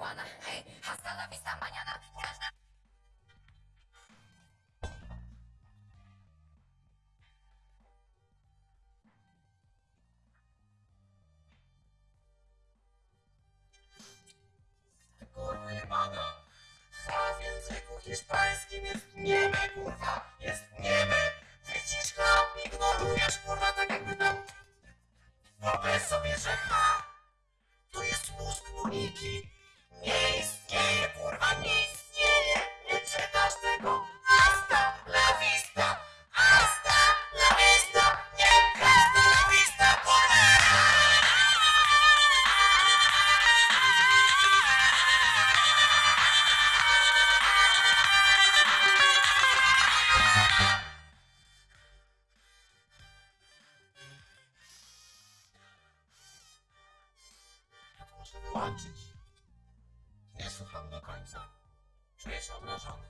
złamana. Hej, hasta la vista mañana. Każda Kurwa jebana. A w języku hiszpańskim jest nieme, kurwa. Jest nieme. Widzisz chlał, ignorujesz, kurwa, tak jakby tam... Wyobraź sobie, że H to jest mózg Moniki. Wyłączyć. Nie słucham do końca. Czuję się obrażony.